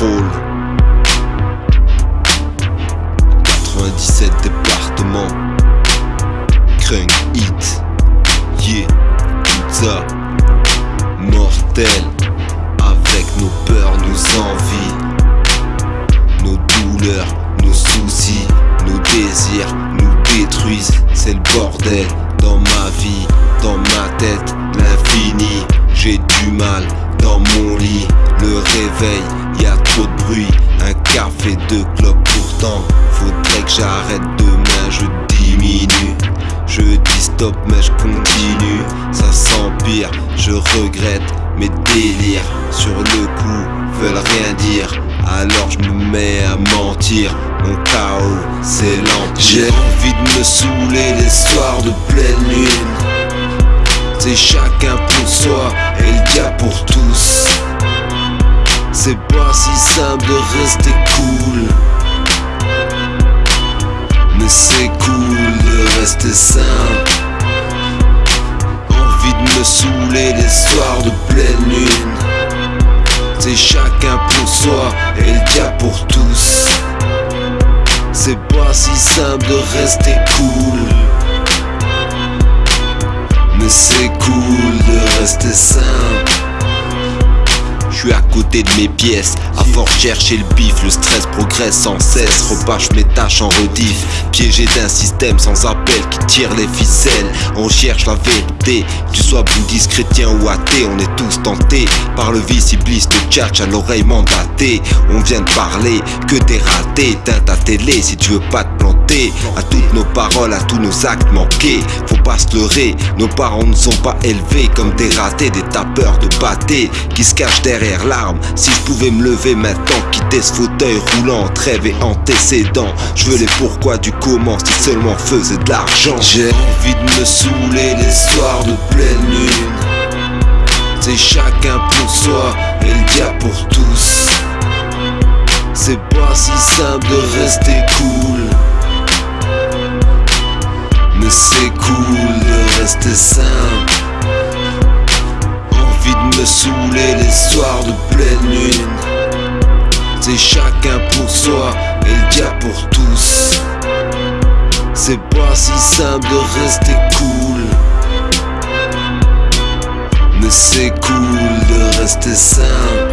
97 départements. Crunk hit Yeah Pizza Mortel Avec nos peurs, nos envies. Nos douleurs, nos soucis Nos désirs nous détruisent. C'est le bordel dans ma vie Dans ma tête, l'infini. J'ai du mal dans mon lit, le réveil y a trop de bruit. Un café, deux clopes pourtant. Faudrait que j'arrête demain, je diminue. Je dis stop, mais je continue. Ça s'empire, je regrette mes délires. Sur le coup, veulent rien dire. Alors je me mets à mentir. Mon chaos, c'est l'empire. J'ai envie de me saouler les soirs de pleine lune. C'est chacun pour soi et le diable pour tous. C'est pas si simple de rester cool. Mais c'est cool de rester simple. Envie de me saouler les soirs de pleine lune. C'est chacun pour soi et le diable pour tous. C'est pas si simple de rester cool. Mais c'est cool de rester simple. Suis à côté de mes pièces, à force chercher le bif, le stress progresse sans cesse, repâche mes tâches en rediff, piégé d'un système sans appel qui tire les ficelles, on cherche la vérité, tu sois bouddhiste, chrétien ou athée, on est tous tentés. Par le vice iblis de tchatch à l'oreille mandatée, on vient de parler, que t'es raté, éteins ta télé si tu veux pas te planter, à toutes nos paroles, à tous nos actes manqués, faut pas se leurrer, nos parents ne sont pas élevés comme des ratés, des tapeurs de pâté, qui se cachent derrière Si je pouvais me lever maintenant, quitter ce fauteuil roulant, trêve et antécédent. Je veux les pourquoi du comment, si seulement faisait de l'argent. J'ai envie de me saouler les soirs de pleine lune. C'est chacun pour soi et le diable pour tous. C'est pas si simple de rester cool. Mais c'est cool de rester simple. Me saouler les soirs de pleine lune. C'est chacun pour soi et le diable pour tous. C'est pas si simple de rester cool. Mais c'est cool de rester simple.